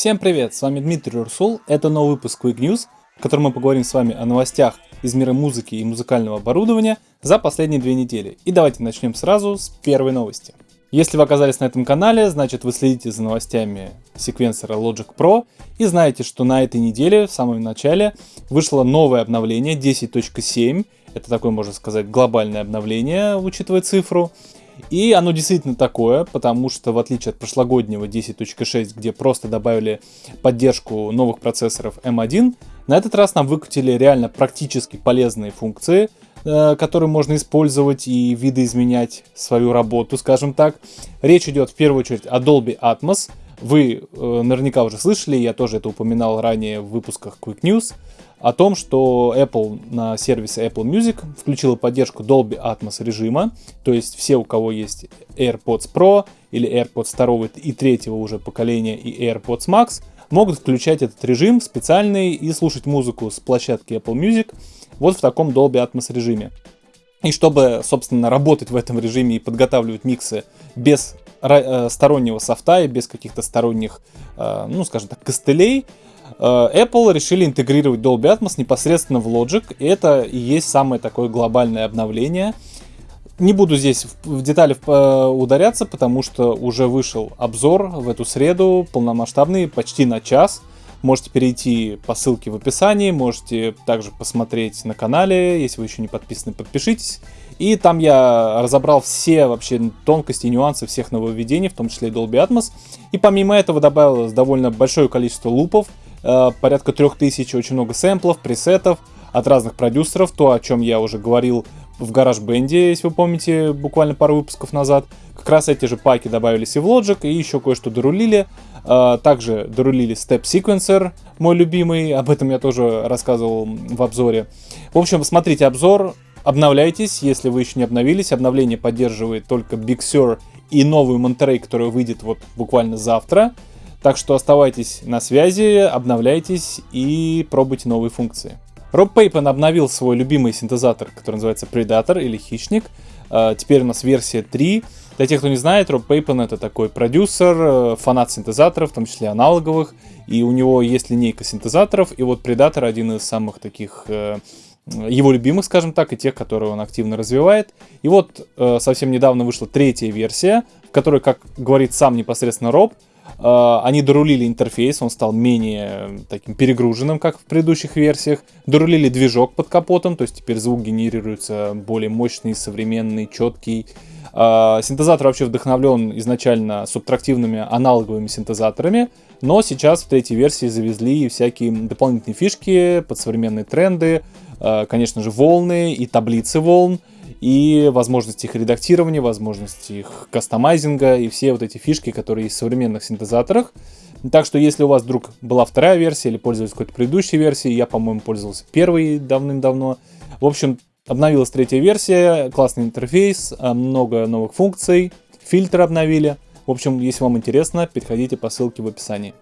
Всем привет, с вами Дмитрий Урсул, это новый выпуск Quick News, в котором мы поговорим с вами о новостях из мира музыки и музыкального оборудования за последние две недели. И давайте начнем сразу с первой новости. Если вы оказались на этом канале, значит вы следите за новостями секвенсора Logic Pro и знаете, что на этой неделе, в самом начале, вышло новое обновление 10.7. Это такое, можно сказать, глобальное обновление, учитывая цифру. И оно действительно такое, потому что в отличие от прошлогоднего 10.6, где просто добавили поддержку новых процессоров M1, на этот раз нам выкатили реально практически полезные функции, э, которые можно использовать и видоизменять свою работу, скажем так. Речь идет в первую очередь о Dolby Atmos. Вы э, наверняка уже слышали, я тоже это упоминал ранее в выпусках Quick News о том, что Apple на сервисе Apple Music включила поддержку Dolby Atmos режима, то есть все, у кого есть AirPods Pro или AirPods 2 и 3 уже поколения и AirPods Max, могут включать этот режим специальный и слушать музыку с площадки Apple Music вот в таком Dolby Atmos режиме. И чтобы, собственно, работать в этом режиме и подготавливать миксы без э, стороннего софта и без каких-то сторонних, э, ну, скажем так, костылей, Apple решили интегрировать Dolby Atmos непосредственно в Logic, и это и есть самое такое глобальное обновление – не буду здесь в детали э, ударяться, потому что уже вышел обзор в эту среду, полномасштабный, почти на час. Можете перейти по ссылке в описании, можете также посмотреть на канале, если вы еще не подписаны, подпишитесь. И там я разобрал все вообще тонкости и нюансы всех нововведений, в том числе и Dolby Atmos. И помимо этого добавилось довольно большое количество лупов, э, порядка 3000, очень много сэмплов, пресетов от разных продюсеров, то, о чем я уже говорил в гараж бенде, если вы помните, буквально пару выпусков назад. Как раз эти же паки добавились и в Logic, и еще кое-что дорулили. А, также дорулили Step Sequencer, мой любимый, об этом я тоже рассказывал в обзоре. В общем, смотрите обзор, обновляйтесь, если вы еще не обновились. Обновление поддерживает только Big Sur и новую Monterey, которая выйдет вот буквально завтра. Так что оставайтесь на связи, обновляйтесь и пробуйте новые функции. Роб Пейпен обновил свой любимый синтезатор, который называется Predator или Хищник. А, теперь у нас версия 3. Для тех, кто не знает, Роб Пейпен это такой продюсер, э, фанат синтезаторов, в том числе аналоговых. И у него есть линейка синтезаторов. И вот Predator один из самых таких э, его любимых, скажем так, и тех, которые он активно развивает. И вот э, совсем недавно вышла третья версия, в которой, как говорит сам непосредственно Роб, они дорулили интерфейс, он стал менее таким перегруженным, как в предыдущих версиях. Дорулили движок под капотом, то есть теперь звук генерируется более мощный, современный, четкий. А, синтезатор вообще вдохновлен изначально субтрактивными аналоговыми синтезаторами, но сейчас в третьей версии завезли всякие дополнительные фишки под современные тренды, а, конечно же волны и таблицы волн, и возможности их редактирования, возможности их кастомайзинга и все вот эти фишки, которые есть в современных синтезаторах. Так что, если у вас вдруг была вторая версия или пользовались какой-то предыдущей версией, я, по-моему, пользовался первой давным-давно. В общем, обновилась третья версия, классный интерфейс, а, много новых функций, фильтры обновили. В общем, если вам интересно, переходите по ссылке в описании.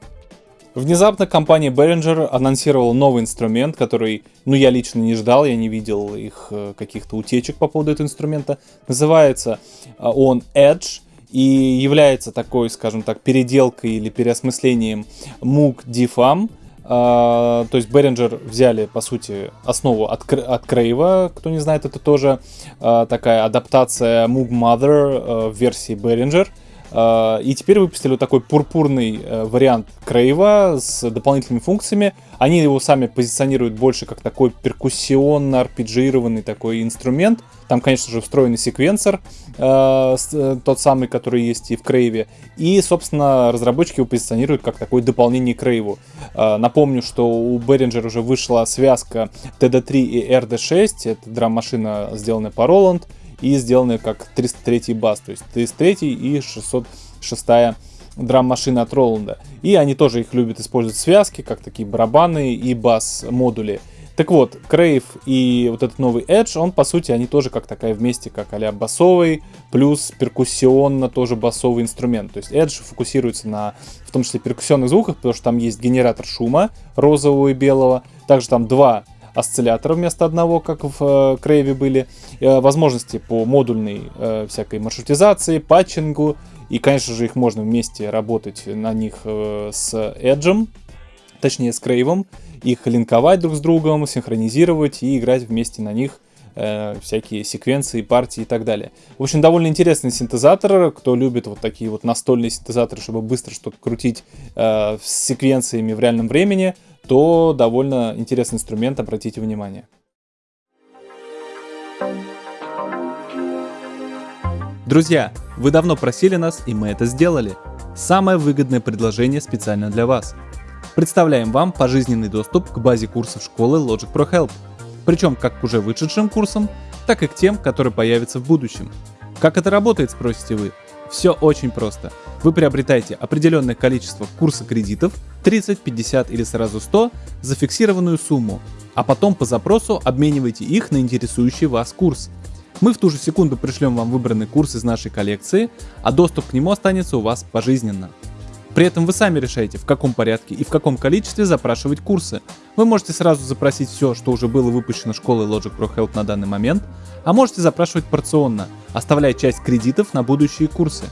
Внезапно компания Behringer анонсировала новый инструмент, который, ну, я лично не ждал, я не видел их э, каких-то утечек по поводу этого инструмента. Называется э, он Edge и является такой, скажем так, переделкой или переосмыслением Moog DFAM. Uh, то есть Behringer взяли, по сути, основу от, от Crave, кто не знает, это тоже такая адаптация Moog Mother в версии Behringer. И теперь выпустили вот такой пурпурный э, вариант Крейва с дополнительными функциями. Они его сами позиционируют больше как такой перкуссионно арпеджированный такой инструмент. Там, конечно же, встроенный секвенсор, э, э, тот самый, который есть и в Крейве. И, собственно, разработчики его позиционируют как такое дополнение Крейву. Напомню, что у Behringer уже вышла связка TD3 и RD6. Это драм-машина, сделанная по Roland и сделаны как 303 бас, то есть 303 и 606 драм-машина от Роланда. И они тоже их любят использовать в связке, как такие барабаны и бас-модули. Так вот, Крейв и вот этот новый Edge, он, по сути, они тоже как такая вместе, как а басовый, плюс перкуссионно тоже басовый инструмент. То есть Edge фокусируется на, в том числе, перкуссионных звуках, потому что там есть генератор шума розового и белого. Также там два осциллятора вместо одного, как в э, Крейве были, э, возможности по модульной э, всякой маршрутизации, патчингу И, конечно же, их можно вместе работать на них с Edge, точнее с Crave, их линковать друг с другом, синхронизировать и играть вместе на них всякие секвенции, партии и так далее. В общем, довольно интересный синтезатор. Кто любит вот такие вот настольные синтезаторы, чтобы быстро что-то крутить э, с секвенциями в реальном времени, то довольно интересный инструмент, обратите внимание. Друзья, вы давно просили нас, и мы это сделали. Самое выгодное предложение специально для вас. Представляем вам пожизненный доступ к базе курсов школы Logic Pro Help. Причем как к уже вышедшим курсам, так и к тем, которые появятся в будущем. Как это работает, спросите вы? Все очень просто. Вы приобретаете определенное количество курса кредитов, 30, 50 или сразу 100, за фиксированную сумму, а потом по запросу обмениваете их на интересующий вас курс. Мы в ту же секунду пришлем вам выбранный курс из нашей коллекции, а доступ к нему останется у вас пожизненно. При этом вы сами решаете, в каком порядке и в каком количестве запрашивать курсы. Вы можете сразу запросить все, что уже было выпущено школой Logic Pro Help на данный момент, а можете запрашивать порционно, оставляя часть кредитов на будущие курсы.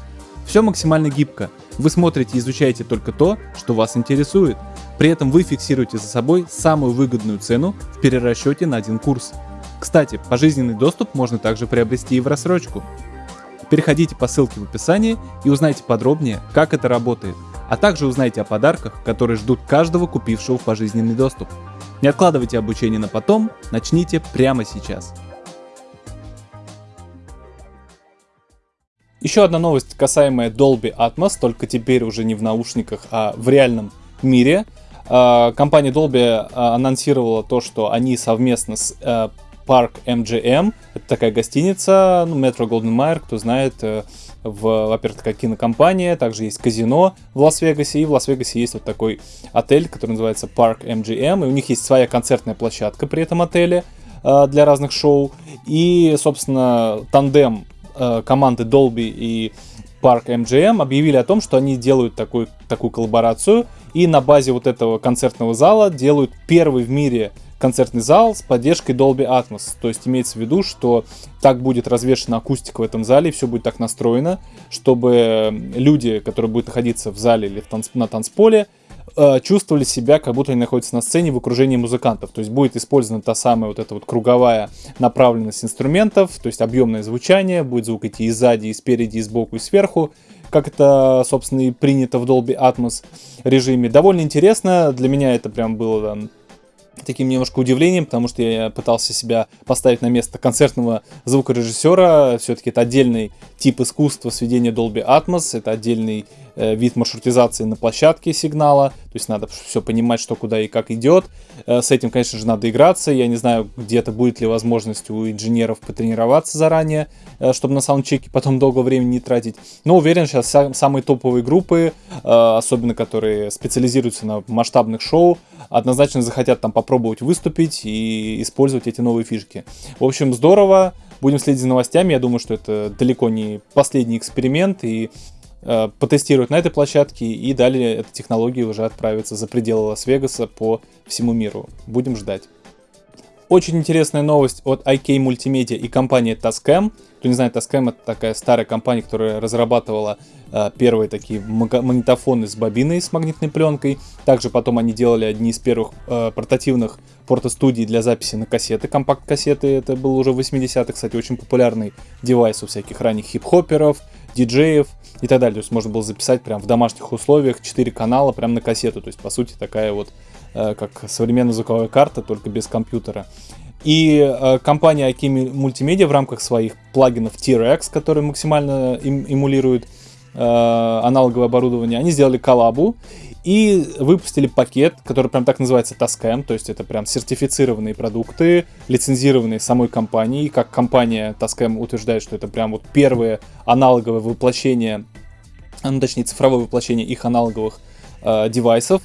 Все максимально гибко. Вы смотрите и изучаете только то, что вас интересует. При этом вы фиксируете за собой самую выгодную цену в перерасчете на один курс. Кстати, пожизненный доступ можно также приобрести и в рассрочку. Переходите по ссылке в описании и узнайте подробнее, как это работает, а также узнайте о подарках, которые ждут каждого купившего пожизненный доступ. Не откладывайте обучение на потом, начните прямо сейчас. Еще одна новость, касаемая Dolby Atmos, только теперь уже не в наушниках, а в реальном мире. А, компания Dolby а, анонсировала то, что они совместно с э, Парк MGM. Это такая гостиница, ну, Metro Golden Mayer, кто знает, э, в, во-первых, такая кинокомпания, также есть казино в Лас-Вегасе, и в Лас-Вегасе есть вот такой отель, который называется Park MGM, и у них есть своя концертная площадка при этом отеле э, для разных шоу, и, собственно, тандем э, команды Dolby и Park MGM объявили о том, что они делают такой, такую коллаборацию, и на базе вот этого концертного зала делают первый в мире концертный зал с поддержкой Dolby Atmos. То есть имеется в виду, что так будет развешена акустика в этом зале, все будет так настроено, чтобы люди, которые будут находиться в зале или в танц... на танцполе, э, чувствовали себя, как будто они находятся на сцене в окружении музыкантов. То есть будет использована та самая вот эта вот круговая направленность инструментов, то есть объемное звучание, будет звук идти и сзади, и спереди, и сбоку, и сверху, как это, собственно, и принято в Dolby Atmos режиме. Довольно интересно, для меня это прям было таким немножко удивлением, потому что я пытался себя поставить на место концертного звукорежиссера. Все-таки это отдельный тип искусства сведения Dolby Atmos, это отдельный вид маршрутизации на площадке сигнала, то есть надо все понимать, что куда и как идет. Э, с этим, конечно же, надо играться. Я не знаю, где-то будет ли возможность у инженеров потренироваться заранее, э, чтобы на саундчеке потом долго времени не тратить. Но уверен, сейчас самые топовые группы, э, особенно которые специализируются на масштабных шоу, однозначно захотят там попробовать выступить и использовать эти новые фишки. В общем, здорово. Будем следить за новостями. Я думаю, что это далеко не последний эксперимент. И э, потестируют на этой площадке. И далее эта технология уже отправится за пределы Лас-Вегаса по всему миру. Будем ждать. Очень интересная новость от IK Multimedia и компании Tascam. Кто не знает, Tascam это такая старая компания, которая разрабатывала э, первые такие магнитофоны с бобиной, с магнитной пленкой. Также потом они делали одни из первых э, портативных портостудий для записи на кассеты, компакт-кассеты. Это был уже 80-х, кстати, очень популярный девайс у всяких ранних хип-хоперов, диджеев и так далее. То есть можно было записать прям в домашних условиях 4 канала прям на кассету. То есть, по сути, такая вот Э, как современная звуковая карта, только без компьютера. И э, компания IK Multimedia в рамках своих плагинов T-Rex, которые максимально им, эмулируют э, аналоговое оборудование, они сделали коллабу и выпустили пакет, который прям так называется Tascam, то есть это прям сертифицированные продукты, лицензированные самой компанией, как компания Tascam утверждает, что это прям вот первое аналоговое воплощение, ну, точнее цифровое воплощение их аналоговых э, девайсов,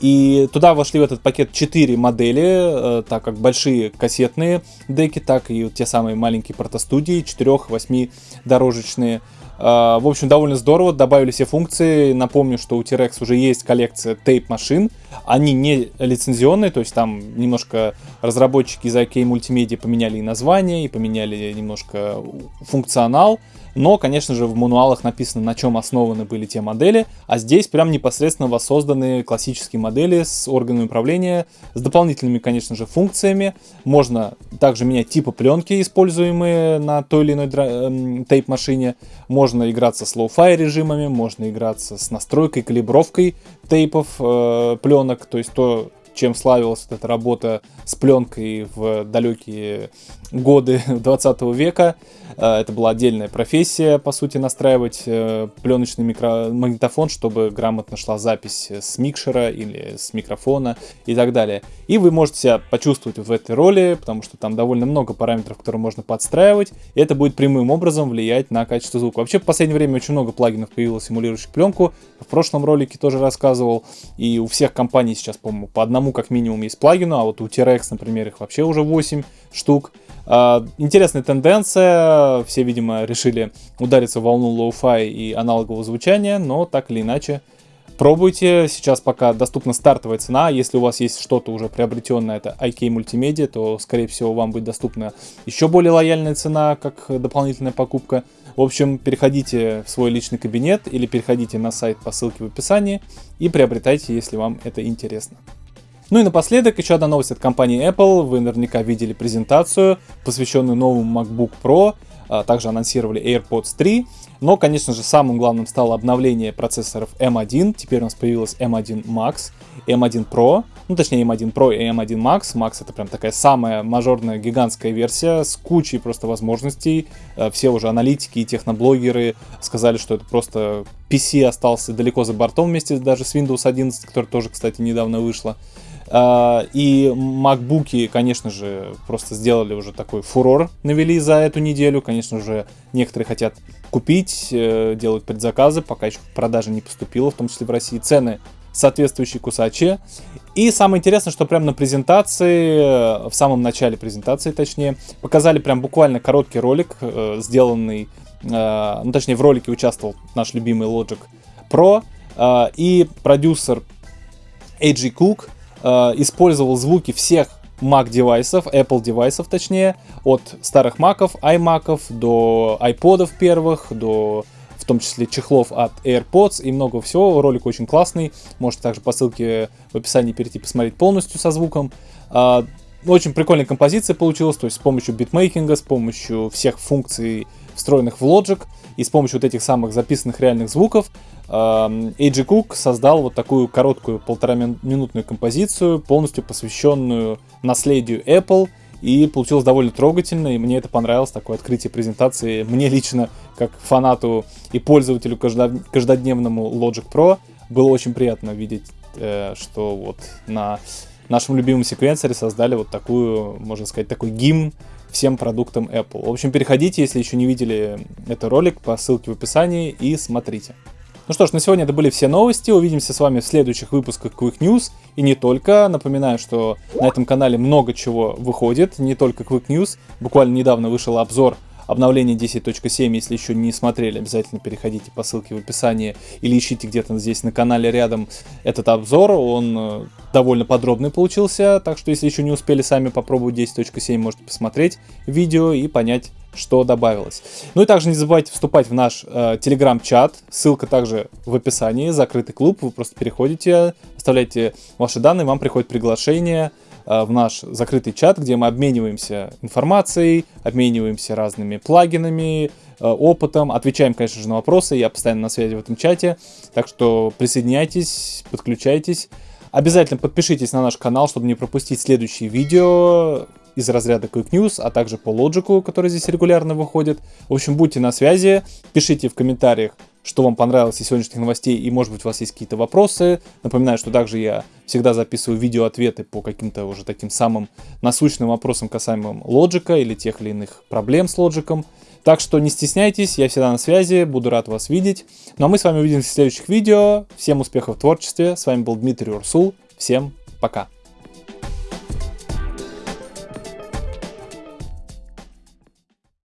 и туда вошли в этот пакет 4 модели, э, так как большие кассетные деки, так и те самые маленькие протостудии, 4-8 дорожечные. Uh, в общем, довольно здорово, добавили все функции. Напомню, что у T-Rex уже есть коллекция тейп-машин. Они не лицензионные, то есть там немножко разработчики из IK Multimedia поменяли и название, и поменяли немножко функционал. но, конечно же, в мануалах написано, на чем основаны были те модели, а здесь прям непосредственно воссозданы классические модели с органами управления, с дополнительными, конечно же, функциями. Можно также менять типы пленки, используемые на той или иной эм, tape -машине. Можно играться с lo-fi режимами, можно играться с настройкой, калибровкой tape ов, э, пленок, то есть то, чем славилась эта работа с пленкой в далекие годы 20 века. Э, это была отдельная профессия, по сути, настраивать э, пленочный микро... магнитофон, чтобы грамотно шла запись с микшера или с микрофона и так далее. И вы можете себя почувствовать в этой роли, потому что там довольно много параметров, которые можно подстраивать, и это будет прямым образом влиять на качество звука. Вообще, в последнее время очень много плагинов появилось, симулирующих пленку. В прошлом ролике тоже рассказывал, и у всех компаний сейчас, по-моему, по одному как минимум есть плагину, а вот у T-RackS, например, их вообще уже 8 штук. А, интересная тенденция, все, видимо, решили удариться в волну lo-fi и аналогового звучания, но так или иначе, пробуйте. Сейчас пока доступна стартовая цена, если у вас есть что-то уже приобретенное, это IK Multimedia, то, скорее всего, вам будет доступна еще более лояльная цена, как дополнительная покупка. В общем, переходите в свой личный кабинет или переходите на сайт по ссылке в описании и приобретайте, если вам это интересно. Ну и напоследок еще одна новость от компании Apple. Вы наверняка видели презентацию, посвященную новому MacBook Pro. А, также анонсировали AirPods 3. Но, конечно же, самым главным стало обновление процессоров M1. Теперь у нас появилась M1 Max, M1 Pro. Ну, точнее, M1 Pro и M1 Max. Max это прям такая самая мажорная, гигантская версия с кучей просто возможностей. А, все уже аналитики и техноблогеры сказали, что это просто PC остался далеко за бортом вместе даже с Windows 11, которая тоже, кстати, недавно вышла. А, и макбуки, конечно же, просто сделали уже такой фурор, навели за эту неделю. Конечно же, некоторые хотят купить, э, делают предзаказы, пока еще продажа не поступила, в том числе в России. Цены соответствующие кусачи. И самое интересное, что прямо на презентации, в самом начале презентации, точнее, показали прям буквально короткий ролик, э, сделанный, э, ну точнее в ролике участвовал наш любимый Logic Pro, и продюсер AG Cook э, использовал звуки всех Mac девайсов, Apple девайсов точнее, от старых Macов, iMacов до iPodов первых, до в том числе чехлов от AirPods и много всего. Ролик очень классный. Можете также по ссылке в описании перейти посмотреть полностью со звуком. Э, очень прикольная композиция получилась, то есть с помощью битмейкинга, с помощью всех функций, встроенных в Logic, и с помощью вот этих самых записанных реальных звуков AJ Cook создал вот такую короткую полтора минутную композицию, полностью посвященную наследию Apple, и получилось довольно трогательно, и мне это понравилось, такое открытие презентации. Мне лично, как фанату и пользователю каждодневному Logic Pro, было очень приятно видеть, э, что вот на нашем любимом секвенсоре создали вот такую, можно сказать, такой гимн всем продуктам Apple. В общем, переходите, если еще не видели этот ролик, по ссылке в описании и смотрите. Ну что ж, на сегодня это были все новости. Увидимся с вами в следующих выпусках Quick News. И не только. Напоминаю, что на этом канале много чего выходит. Не только Quick News. Буквально недавно вышел обзор обновление 10.7, если еще не смотрели, обязательно переходите по ссылке в описании или ищите где-то здесь на канале рядом этот обзор, он э, довольно подробный получился, так что если еще не успели сами попробовать 10.7, можете посмотреть видео и понять, что добавилось. Ну и также не забывайте вступать в наш э, телеграм-чат, ссылка также в описании, закрытый клуб, вы просто переходите, оставляете ваши данные, вам приходит приглашение, в наш закрытый чат, где мы обмениваемся информацией, обмениваемся разными плагинами, э, опытом, отвечаем, конечно же, на вопросы. Я постоянно на связи в этом чате. Так что присоединяйтесь, подключайтесь. Обязательно подпишитесь на наш канал, чтобы не пропустить следующие видео из разряда Quick News, а также по лоджику, который здесь регулярно выходит. В общем, будьте на связи, пишите в комментариях, что вам понравилось из сегодняшних новостей и может быть у вас есть какие-то вопросы. Напоминаю, что также я всегда записываю видео-ответы по каким-то уже таким самым насущным вопросам касаемым лоджика или тех или иных проблем с лоджиком. Так что не стесняйтесь, я всегда на связи, буду рад вас видеть. Ну а мы с вами увидимся в следующих видео. Всем успехов в творчестве. С вами был Дмитрий Урсул. Всем пока.